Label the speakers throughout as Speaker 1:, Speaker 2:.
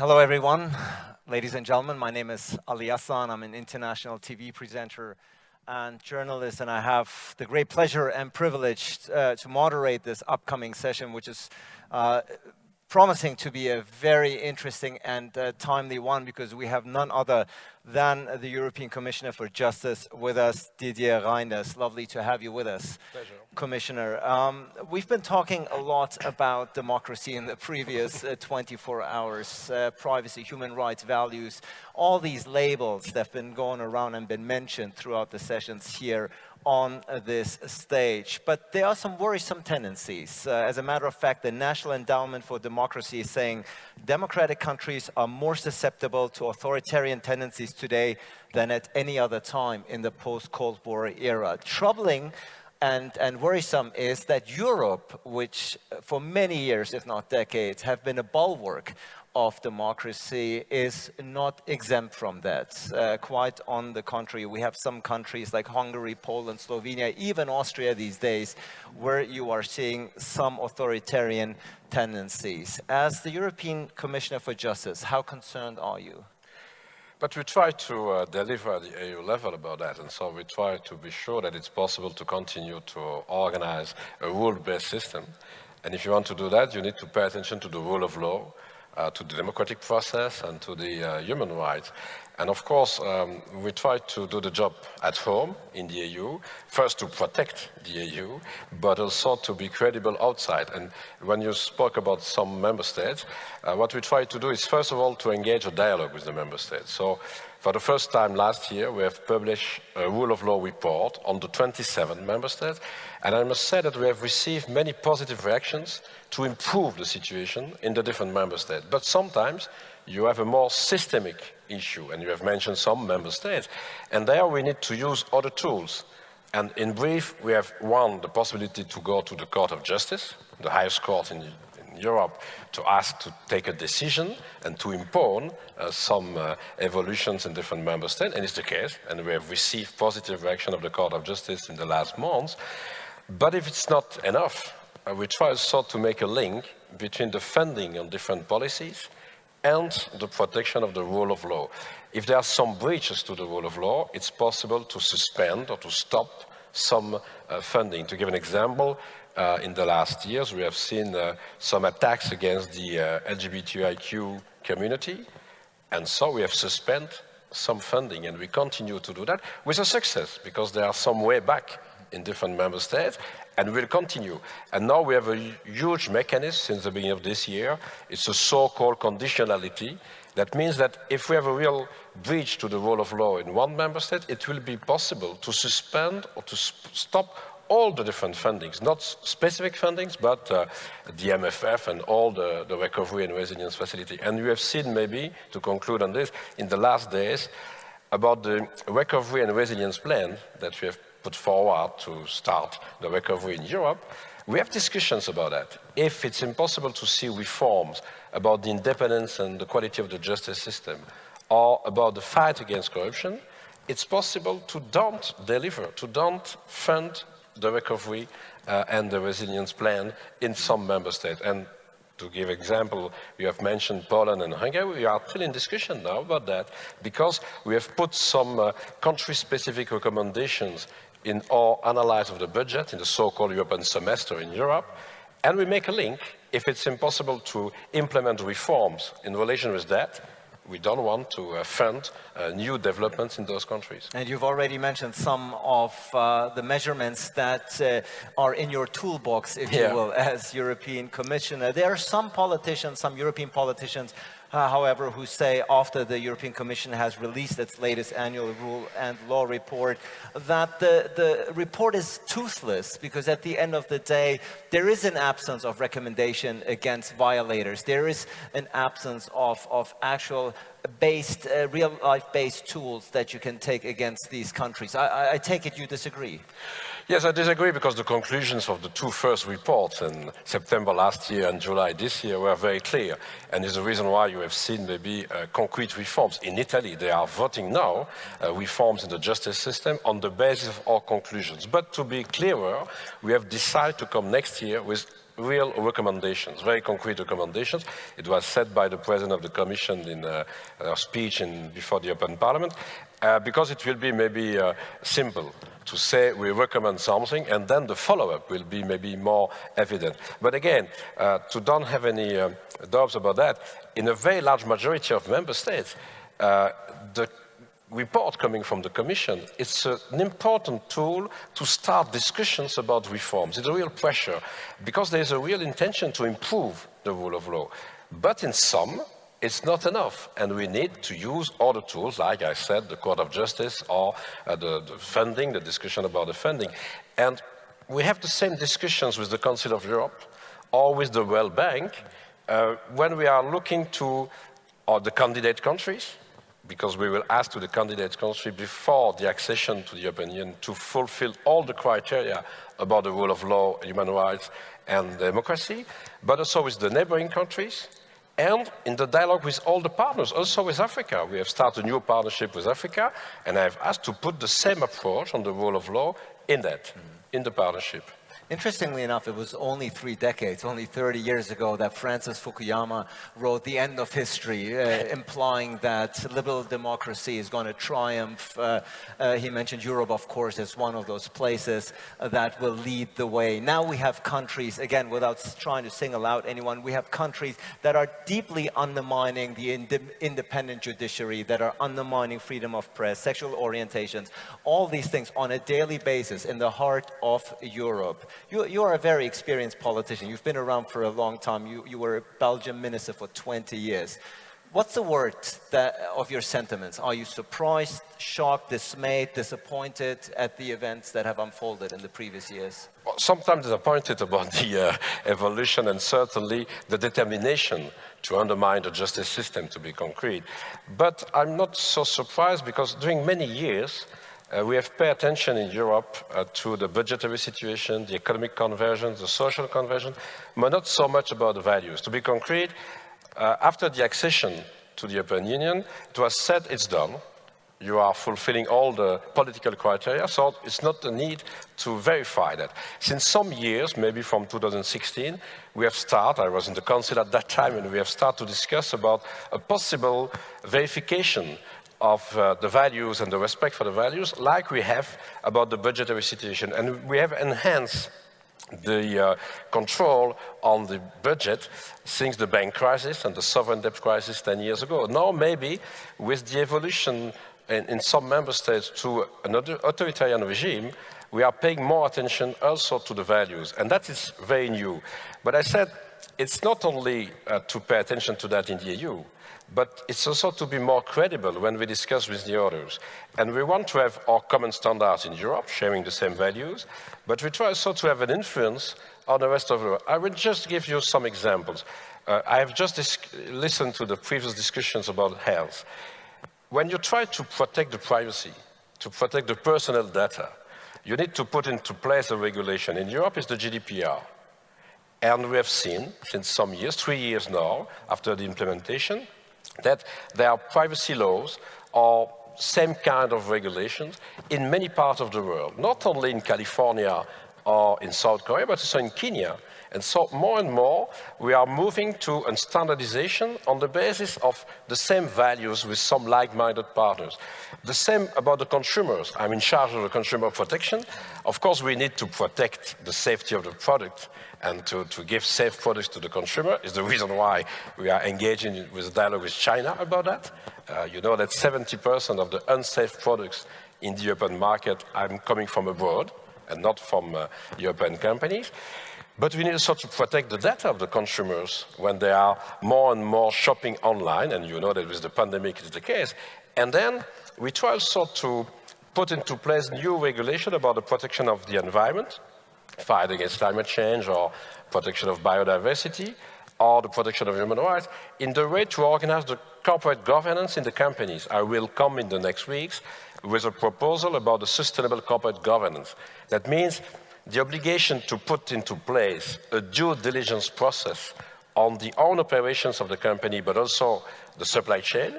Speaker 1: Hello, everyone. Ladies and gentlemen, my name is Ali Hassan. I'm an international TV presenter and journalist, and I have the great pleasure and privilege uh, to moderate this upcoming session, which is uh, promising to be a very interesting and uh, timely one because we have none other than the European Commissioner for Justice with us, Didier Reynders. Lovely to have you with us,
Speaker 2: Pleasure.
Speaker 1: Commissioner. Um, we've been talking a lot about democracy in the previous uh, 24 hours, uh, privacy, human rights, values, all these labels that have been going around and been mentioned throughout the sessions here on this stage. But there are some worrisome tendencies. Uh, as a matter of fact, the National Endowment for Democracy is saying democratic countries are more susceptible to authoritarian tendencies today than at any other time in the post-Cold War era. Troubling and, and, worrisome is that Europe, which for many years, if not decades, have been a bulwark of democracy is not exempt from that. Uh, quite on the contrary, we have some countries like Hungary, Poland, Slovenia, even Austria these days, where you are seeing some authoritarian tendencies. As the European Commissioner for Justice, how concerned are you?
Speaker 2: But we try to uh, deliver at the EU level about that, and so we try to be sure that it's possible to continue to organize a rule-based system. And if you want to do that, you need to pay attention to the rule of law, to the democratic process and to the uh, human rights. And of course, um, we try to do the job at home in the EU, first to protect the EU, but also to be credible outside. And when you spoke about some member states, uh, what we try to do is first of all to engage a dialogue with the member states. So for the first time last year, we have published a rule of law report on the 27 member states. And I must say that we have received many positive reactions to improve the situation in the different member states. But sometimes you have a more systemic issue, and you have mentioned some member states. And there we need to use other tools. And in brief, we have, one, the possibility to go to the Court of Justice, the highest court in, Europe, to ask to take a decision and to impose uh, some uh, evolutions in different member states, and it's the case, and we have received positive reaction of the Court of Justice in the last months. But if it's not enough, uh, we try also to make a link between the funding on different policies and the protection of the rule of law. If there are some breaches to the rule of law, it's possible to suspend or to stop some uh, funding. To give an example, uh, in the last years we have seen uh, some attacks against the uh, LGBTIQ community, and so we have suspended some funding, and we continue to do that with a success, because there are some way back in different member states, and we'll continue. And now we have a huge mechanism since the beginning of this year. It's a so-called conditionality. That means that if we have a real breach to the rule of law in one member state, it will be possible to suspend or to stop all the different fundings, not specific fundings, but uh, the MFF and all the, the recovery and resilience facility. And you have seen maybe, to conclude on this, in the last days, about the recovery and resilience plan that we have put forward to start the recovery in Europe, we have discussions about that. If it's impossible to see reforms about the independence and the quality of the justice system, or about the fight against corruption, it's possible to don't deliver, to don't fund the recovery uh, and the resilience plan in some member states. And to give example, you have mentioned Poland and Hungary. We are still in discussion now about that because we have put some uh, country-specific recommendations in our analysis of the budget in the so-called European semester in Europe, and we make a link. If it's impossible to implement reforms in relation with that, we don't want to uh, fund uh, new developments in those countries.
Speaker 1: And you've already mentioned some of uh, the measurements that uh, are in your toolbox, if yeah. you will, as European Commissioner. There are some politicians, some European politicians uh, however, who say after the European Commission has released its latest annual rule and law report that the, the report is toothless because at the end of the day, there is an absence of recommendation against violators. There is an absence of, of actual based, uh, real life based tools that you can take against these countries. I, I take it you disagree.
Speaker 2: Yes, I disagree because the conclusions of the two first reports in September last year and July this year were very clear. And is the reason why you have seen maybe uh, concrete reforms. In Italy, they are voting now uh, reforms in the justice system on the basis of our conclusions. But to be clearer, we have decided to come next year with real recommendations, very concrete recommendations. It was said by the President of the Commission in a, a speech in, before the European Parliament, uh, because it will be maybe uh, simple to say we recommend something and then the follow-up will be maybe more evident. But again, uh, to don't have any uh, doubts about that, in a very large majority of member states, uh, the report coming from the Commission, it's an important tool to start discussions about reforms. It's a real pressure because there's a real intention to improve the rule of law. But in some, it's not enough, and we need to use other tools, like I said, the Court of Justice or uh, the, the, funding, the discussion about the funding. And we have the same discussions with the Council of Europe or with the World Bank uh, when we are looking to uh, the candidate countries, because we will ask to the candidate country before the accession to the European Union to fulfill all the criteria about the rule of law, human rights, and democracy, but also with the neighboring countries, and in the dialogue with all the partners, also with Africa. We have started a new partnership with Africa, and I have asked to put the same approach on the rule of law in that, mm -hmm. in the partnership.
Speaker 1: Interestingly enough, it was only three decades, only 30 years ago, that Francis Fukuyama wrote The End of History, uh, implying that liberal democracy is going to triumph. Uh, uh, he mentioned Europe, of course, as one of those places that will lead the way. Now we have countries, again, without trying to single out anyone, we have countries that are deeply undermining the ind independent judiciary, that are undermining freedom of press, sexual orientations, all these things on a daily basis in the heart of Europe. You, you are a very experienced politician. You've been around for a long time. You, you were a Belgian minister for 20 years. What's the word that, of your sentiments? Are you surprised, shocked, dismayed, disappointed at the events that have unfolded in the previous years?
Speaker 2: Well, sometimes disappointed about the uh, evolution and certainly the determination to undermine the justice system, to be concrete. But I'm not so surprised because during many years, uh, we have paid attention in Europe uh, to the budgetary situation, the economic convergence, the social convergence, but not so much about the values. To be concrete, uh, after the accession to the European Union, it was said it's done. You are fulfilling all the political criteria, so it's not the need to verify that. Since some years, maybe from 2016, we have started, I was in the council at that time, and we have started to discuss about a possible verification of uh, the values and the respect for the values like we have about the budgetary situation. And we have enhanced the uh, control on the budget since the bank crisis and the sovereign debt crisis 10 years ago. Now maybe with the evolution in, in some member states to another authoritarian regime, we are paying more attention also to the values. And that is very new. But I said it's not only uh, to pay attention to that in the EU, but it's also to be more credible when we discuss with the others. And we want to have our common standards in Europe, sharing the same values, but we try also to have an influence on the rest of the world. I will just give you some examples. Uh, I have just listened to the previous discussions about health. When you try to protect the privacy, to protect the personal data, you need to put into place a regulation. In Europe, it's the GDPR. And we have seen, since some years, three years now, after the implementation, that there are privacy laws or same kind of regulations in many parts of the world, not only in California or in South Korea, but also in Kenya. And so more and more, we are moving to a standardization on the basis of the same values with some like-minded partners. The same about the consumers. I'm in charge of the consumer protection. Of course, we need to protect the safety of the product and to, to give safe products to the consumer is the reason why we are engaging with a dialogue with China about that. Uh, you know that 70% of the unsafe products in the European market are coming from abroad and not from uh, European companies. But we need also to protect the data of the consumers when they are more and more shopping online, and you know that with the pandemic it's the case. And then we try also to put into place new regulation about the protection of the environment, fight against climate change or protection of biodiversity or the protection of human rights in the way to organize the corporate governance in the companies. I will come in the next weeks with a proposal about the sustainable corporate governance. That means the obligation to put into place a due diligence process on the own operations of the company, but also the supply chain,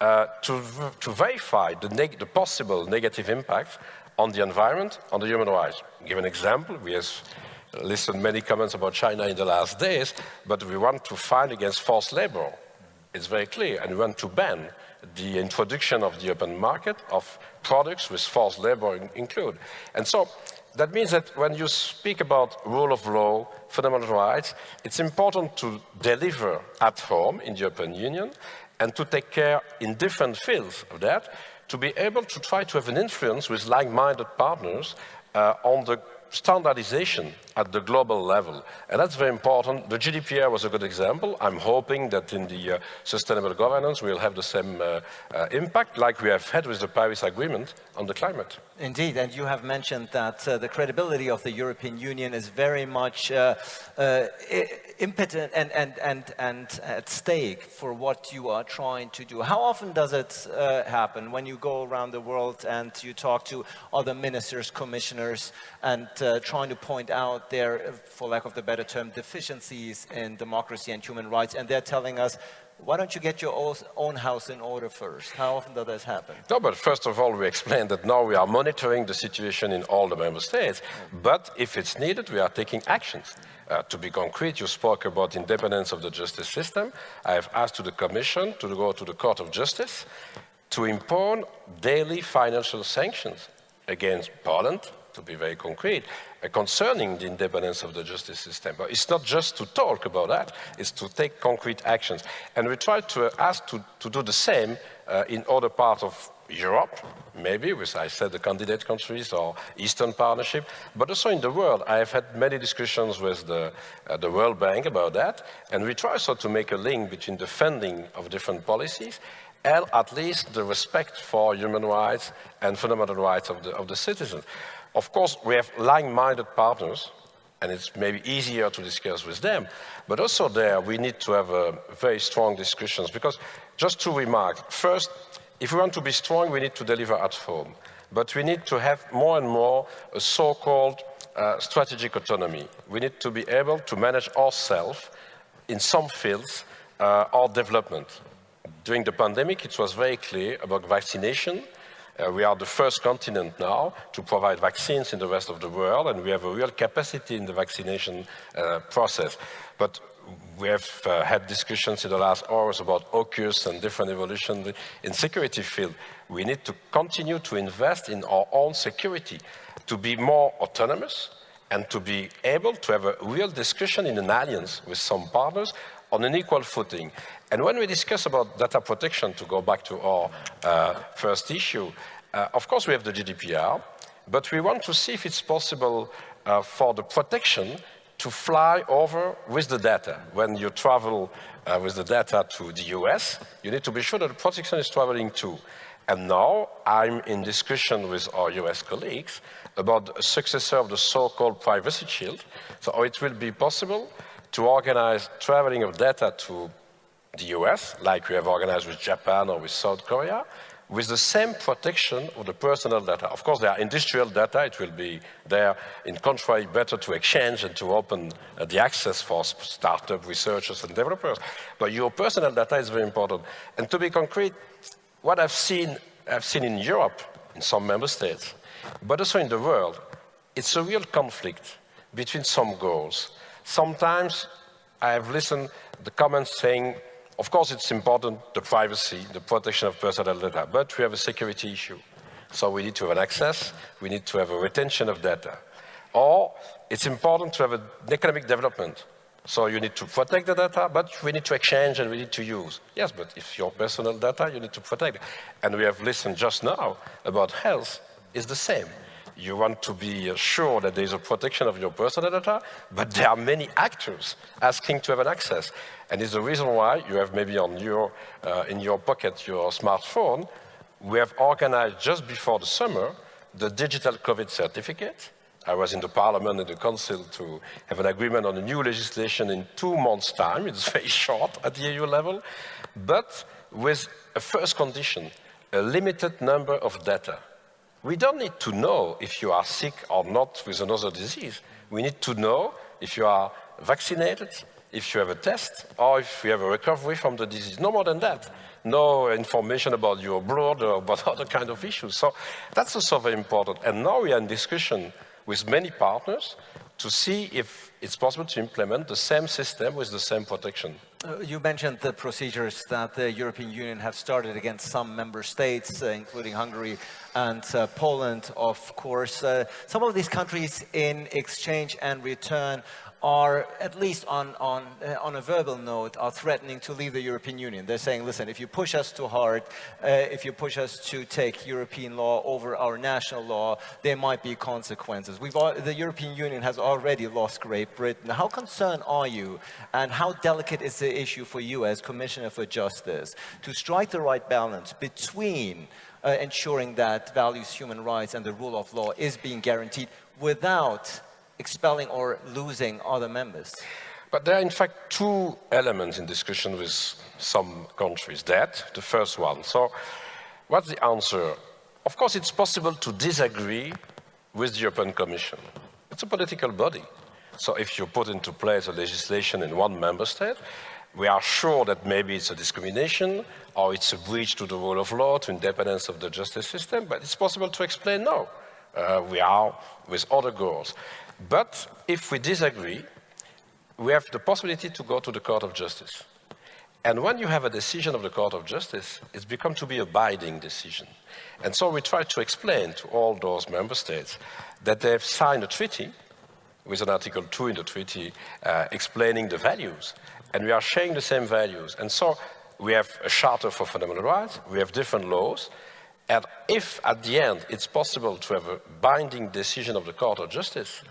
Speaker 2: uh, to, to verify the, the possible negative impact on the environment, on the human rights. Give an example, we have listened many comments about China in the last days, but we want to fight against forced labor. It's very clear, and we want to ban the introduction of the open market of products with forced labor in. And so that means that when you speak about rule of law, fundamental rights, it's important to deliver at home in the European Union and to take care in different fields of that, to be able to try to have an influence with like-minded partners uh, on the standardization at the global level. And that's very important. The GDPR was a good example. I'm hoping that in the uh, sustainable governance we'll have the same uh, uh, impact like we have had with the Paris Agreement on the climate.
Speaker 1: Indeed, and you have mentioned that uh, the credibility of the European Union is very much uh, uh, impotent and, and, and, and at stake for what you are trying to do. How often does it happen when you go around the world and you talk to other ministers, commissioners, and uh, trying to point out their, for lack of the better term, deficiencies in democracy and human rights, and they're telling us, why don't you get your own house in order first? How often does that happen?
Speaker 2: No, but first of all, we explained that now we are monitoring the situation in all the member states. But if it's needed, we are taking actions. Uh, to be concrete, you spoke about independence of the justice system. I have asked to the Commission to go to the Court of Justice to impose daily financial sanctions against Poland, to be very concrete, uh, concerning the independence of the justice system. But it's not just to talk about that, it's to take concrete actions. And we try to uh, ask to, to do the same uh, in other parts of Europe, maybe, with, I said, the candidate countries or Eastern Partnership, but also in the world. I have had many discussions with the, uh, the World Bank about that, and we try so to make a link between the funding of different policies and at least the respect for human rights and fundamental rights of the, of the citizens. Of course, we have like-minded partners, and it's maybe easier to discuss with them. But also there, we need to have uh, very strong discussions, because just to remark, First, if we want to be strong, we need to deliver at home. But we need to have more and more a so-called uh, strategic autonomy. We need to be able to manage ourselves in some fields uh, our development. During the pandemic, it was very clear about vaccination, uh, we are the first continent now to provide vaccines in the rest of the world, and we have a real capacity in the vaccination uh, process. But we have uh, had discussions in the last hours about AUKUS and different evolution in security field. We need to continue to invest in our own security, to be more autonomous, and to be able to have a real discussion in an alliance with some partners on an equal footing. And when we discuss about data protection, to go back to our uh, first issue, uh, of course we have the GDPR, but we want to see if it's possible uh, for the protection to fly over with the data. When you travel uh, with the data to the US, you need to be sure that the protection is traveling too. And now I'm in discussion with our US colleagues about a successor of the so-called privacy shield. So it will be possible to organize traveling of data to the US, like we have organized with Japan or with South Korea, with the same protection of the personal data. Of course, there are industrial data. It will be there, in contrary, better to exchange and to open uh, the access for startup researchers and developers. But your personal data is very important. And to be concrete, what I've seen, I've seen in Europe, in some member states, but also in the world, it's a real conflict between some goals. Sometimes I have listened the comments saying, of course it's important, the privacy, the protection of personal data, but we have a security issue. So we need to have an access, we need to have a retention of data. Or it's important to have an economic development. So you need to protect the data, but we need to exchange and we need to use. Yes, but if your personal data, you need to protect. And we have listened just now about health is the same you want to be sure that there is a protection of your personal data, but there are many actors asking to have an access. And it's the reason why you have maybe on your, uh, in your pocket your smartphone, we have organized just before the summer the digital COVID certificate. I was in the parliament and the council to have an agreement on a new legislation in two months' time. It's very short at the EU level, but with a first condition, a limited number of data. We don't need to know if you are sick or not with another disease. We need to know if you are vaccinated, if you have a test, or if you have a recovery from the disease. No more than that. No information about your blood or about other kind of issues. So that's also very important. And now we are in discussion with many partners to see if it's possible to implement the same system with the same protection.
Speaker 1: Uh, you mentioned the procedures that the European Union have started against some member states, uh, including Hungary and uh, Poland, of course. Uh, some of these countries in exchange and return are, at least on, on, uh, on a verbal note, are threatening to leave the European Union. They're saying, listen, if you push us too hard, uh, if you push us to take European law over our national law, there might be consequences. We've, the European Union has already lost Great Britain. How concerned are you, and how delicate is the issue for you as Commissioner for Justice to strike the right balance between uh, ensuring that values, human rights, and the rule of law is being guaranteed without expelling or losing other members?
Speaker 2: But there are in fact two elements in discussion with some countries. That, the first one. So what's the answer? Of course, it's possible to disagree with the European Commission. It's a political body. So if you put into place a legislation in one member state, we are sure that maybe it's a discrimination or it's a breach to the rule of law, to independence of the justice system, but it's possible to explain no. Uh, we are with other goals. But if we disagree, we have the possibility to go to the Court of Justice. And when you have a decision of the Court of Justice, it's become to be a binding decision. And so we try to explain to all those member states that they've signed a treaty with an Article 2 in the treaty uh, explaining the values. And we are sharing the same values. And so we have a Charter for Fundamental Rights, we have different laws, and if at the end it's possible to have a binding decision of the Court of Justice,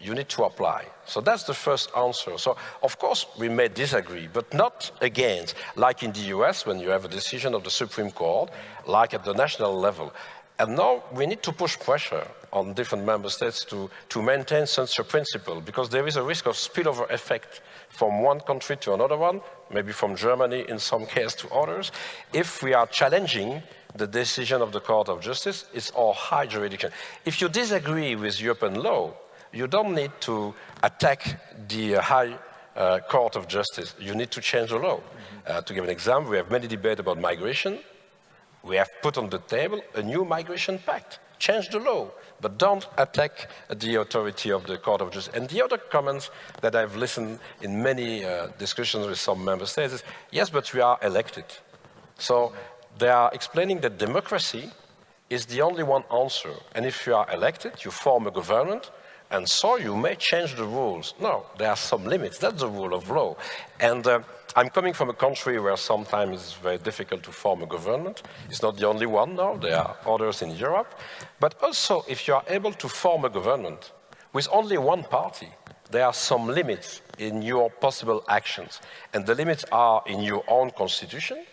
Speaker 2: you need to apply. So that's the first answer. So of course we may disagree, but not against, like in the US when you have a decision of the Supreme Court, like at the national level. And now we need to push pressure on different member states to, to maintain such a principle because there is a risk of spillover effect from one country to another one, maybe from Germany in some case to others. If we are challenging the decision of the Court of Justice, it's our high jurisdiction. If you disagree with European law, you don't need to attack the High uh, Court of Justice. You need to change the law. Mm -hmm. uh, to give an example, we have many debate about migration. We have put on the table a new migration pact. Change the law, but don't attack the authority of the Court of Justice. And the other comments that I've listened in many uh, discussions with some member states is, yes, but we are elected. So they are explaining that democracy is the only one answer. And if you are elected, you form a government, and so you may change the rules. No, there are some limits. That's the rule of law. And uh, I'm coming from a country where sometimes it's very difficult to form a government. It's not the only one now. There are others in Europe. But also, if you are able to form a government with only one party, there are some limits in your possible actions. And the limits are in your own constitution,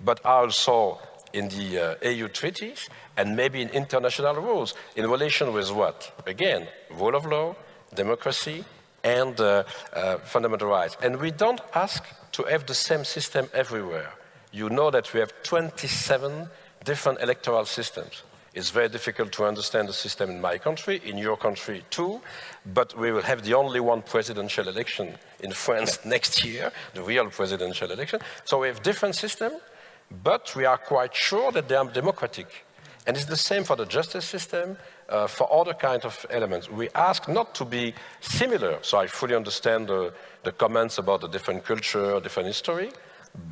Speaker 2: but also in the uh, EU treaties and maybe in international rules in relation with what? Again, rule of law, democracy, and uh, uh, fundamental rights. And we don't ask to have the same system everywhere. You know that we have 27 different electoral systems. It's very difficult to understand the system in my country, in your country too, but we will have the only one presidential election in France next year, the real presidential election. So we have different systems, but we are quite sure that they are democratic. And it's the same for the justice system, uh, for other kinds of elements. We ask not to be similar, so I fully understand the, the comments about the different culture, different history,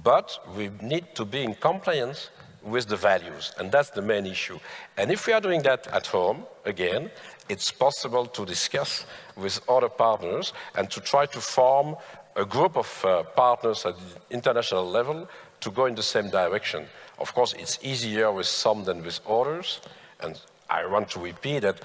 Speaker 2: but we need to be in compliance with the values, and that's the main issue. And if we are doing that at home, again, it's possible to discuss with other partners and to try to form a group of uh, partners at the international level to go in the same direction. Of course, it's easier with some than with others, and I want to repeat that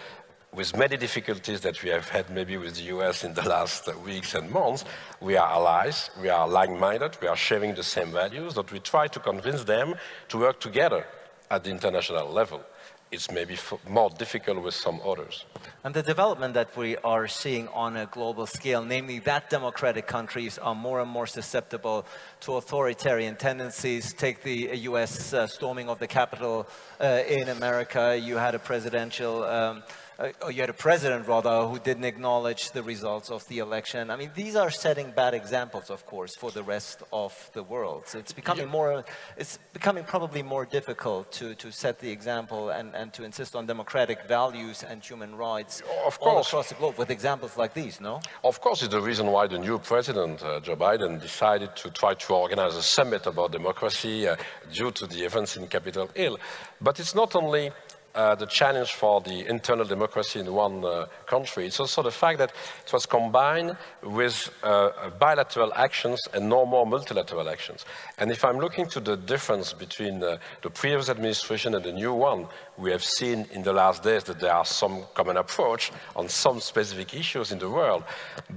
Speaker 2: with many difficulties that we have had maybe with the US in the last weeks and months, we are allies, we are like-minded, we are sharing the same values, that we try to convince them to work together at the international level it's maybe more difficult with some others.
Speaker 1: And the development that we are seeing on a global scale, namely that democratic countries are more and more susceptible to authoritarian tendencies. Take the US uh, storming of the Capitol uh, in America. You had a presidential um, uh, you had a president rather who didn't acknowledge the results of the election. I mean, these are setting bad examples, of course, for the rest of the world. So it's becoming more, it's becoming probably more difficult to, to set the example and, and to insist on democratic values and human rights
Speaker 2: of course.
Speaker 1: all across the globe with examples like these, no?
Speaker 2: Of course, it's the reason why the new president, uh, Joe Biden, decided to try to organize a summit about democracy uh, due to the events in Capitol Hill. But it's not only uh, the challenge for the internal democracy in one uh, country. It's also the fact that it was combined with uh, bilateral actions and no more multilateral actions. And if I'm looking to the difference between uh, the previous administration and the new one, we have seen in the last days that there are some common approach on some specific issues in the world.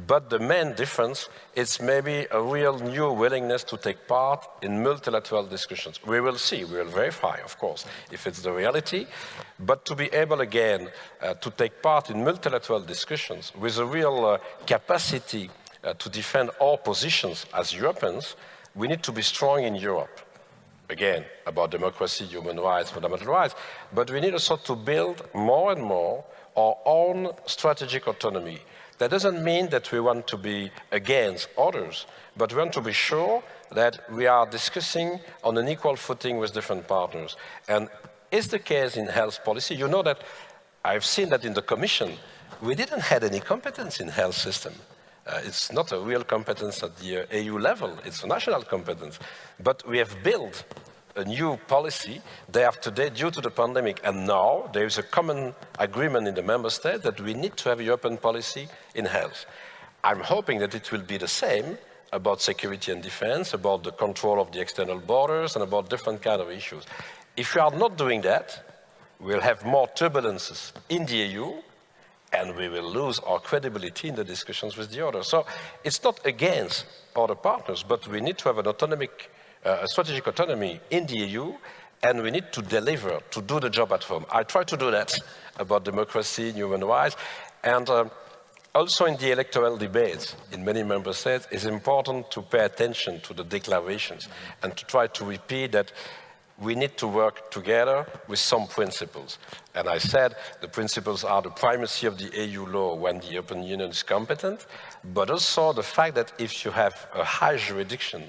Speaker 2: But the main difference is maybe a real new willingness to take part in multilateral discussions. We will see, we will verify, of course, if it's the reality. But to be able again uh, to take part in multilateral discussions with a real uh, capacity uh, to defend our positions as Europeans, we need to be strong in Europe again, about democracy, human rights, fundamental rights, but we need also to build more and more our own strategic autonomy. That doesn't mean that we want to be against others, but we want to be sure that we are discussing on an equal footing with different partners. And is the case in health policy. You know that I've seen that in the Commission, we didn't have any competence in health system. Uh, it's not a real competence at the uh, EU level, it's a national competence. But we have built a new policy day after day due to the pandemic. And now there is a common agreement in the member states that we need to have a European policy in health. I'm hoping that it will be the same about security and defense, about the control of the external borders, and about different kind of issues. If we are not doing that, we'll have more turbulences in the EU, and we will lose our credibility in the discussions with the others. So it's not against other partners, but we need to have an autonomic, uh, strategic autonomy in the EU, and we need to deliver, to do the job at home. I try to do that about democracy, human rights, and uh, also in the electoral debates in many member states, it's important to pay attention to the declarations and to try to repeat that we need to work together with some principles. And I said the principles are the primacy of the EU law when the European Union is competent, but also the fact that if you have a high jurisdiction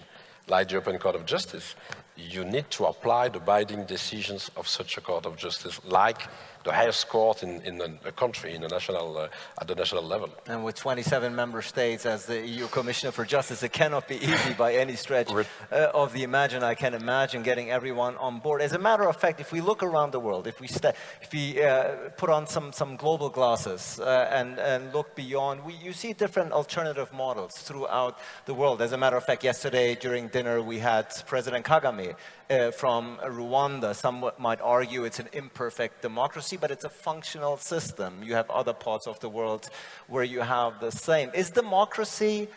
Speaker 2: like the European Court of Justice, you need to apply the binding decisions of such a Court of Justice like the highest court in, in a, country, in a national, uh, at the national level.
Speaker 1: And with 27 member states as the EU Commissioner for Justice, it cannot be easy by any stretch uh, of the imagine. I can imagine getting everyone on board. As a matter of fact, if we look around the world, if we, if we uh, put on some, some global glasses uh, and, and look beyond, we, you see different alternative models throughout the world. As a matter of fact, yesterday during dinner, we had President Kagame uh, from Rwanda. Some might argue it's an imperfect democracy, but it's a functional system. You have other parts of the world where you have the same. Is democracy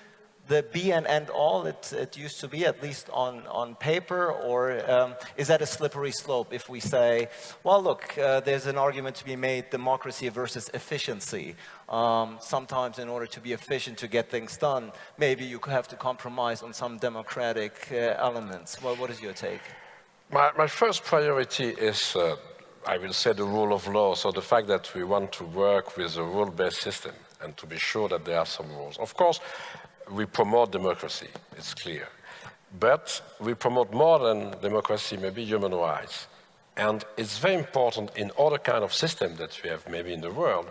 Speaker 1: the be and end all it, it used to be, at least on, on paper, or um, is that a slippery slope if we say, well, look, uh, there's an argument to be made, democracy versus efficiency. Um, sometimes in order to be efficient to get things done, maybe you could have to compromise on some democratic uh, elements. Well, what is your take?
Speaker 2: My, my first priority is, uh, I will say, the rule of law. So the fact that we want to work with a rule-based system and to be sure that there are some rules. Of course, we promote democracy, it's clear. But we promote more than democracy, maybe human rights. And it's very important in other kind of system that we have maybe in the world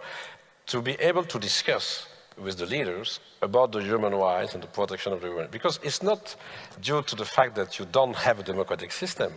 Speaker 2: to be able to discuss with the leaders about the human rights and the protection of the human Because it's not due to the fact that you don't have a democratic system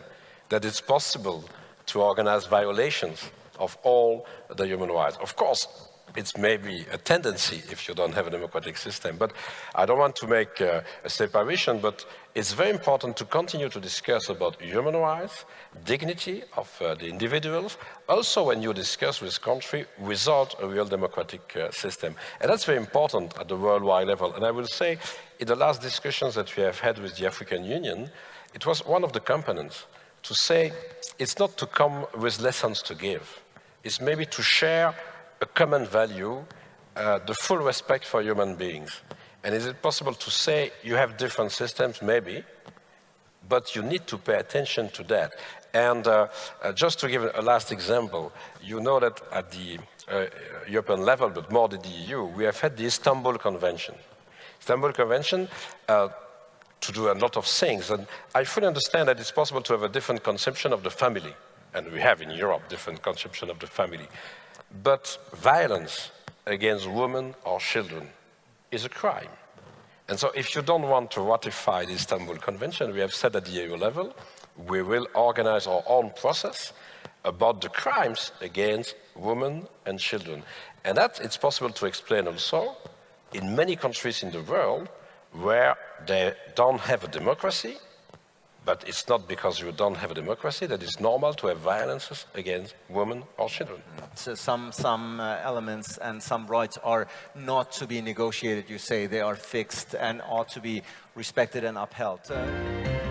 Speaker 2: that it's possible to organize violations of all the human rights. Of course, it's maybe a tendency if you don't have a democratic system. But I don't want to make uh, a separation, but it's very important to continue to discuss about human rights, dignity of uh, the individuals, also when you discuss with country without a real democratic uh, system. And that's very important at the worldwide level. And I will say, in the last discussions that we have had with the African Union, it was one of the components to say it's not to come with lessons to give. It's maybe to share a common value, uh, the full respect for human beings. And is it possible to say you have different systems? Maybe, but you need to pay attention to that. And uh, uh, just to give a last example, you know that at the uh, European level, but more than the EU, we have had the Istanbul Convention. Istanbul Convention uh, to do a lot of things, and I fully understand that it's possible to have a different conception of the family, and we have in Europe different conception of the family. But violence against women or children is a crime. And so if you don't want to ratify the Istanbul Convention, we have said at the EU level, we will organize our own process about the crimes against women and children. And that it's possible to explain also in many countries in the world where they don't have a democracy, but it's not because you don't have a democracy that it's normal to have violences against women or children.
Speaker 1: So some, some uh, elements and some rights are not to be negotiated, you say. They are fixed and ought to be respected and upheld. Uh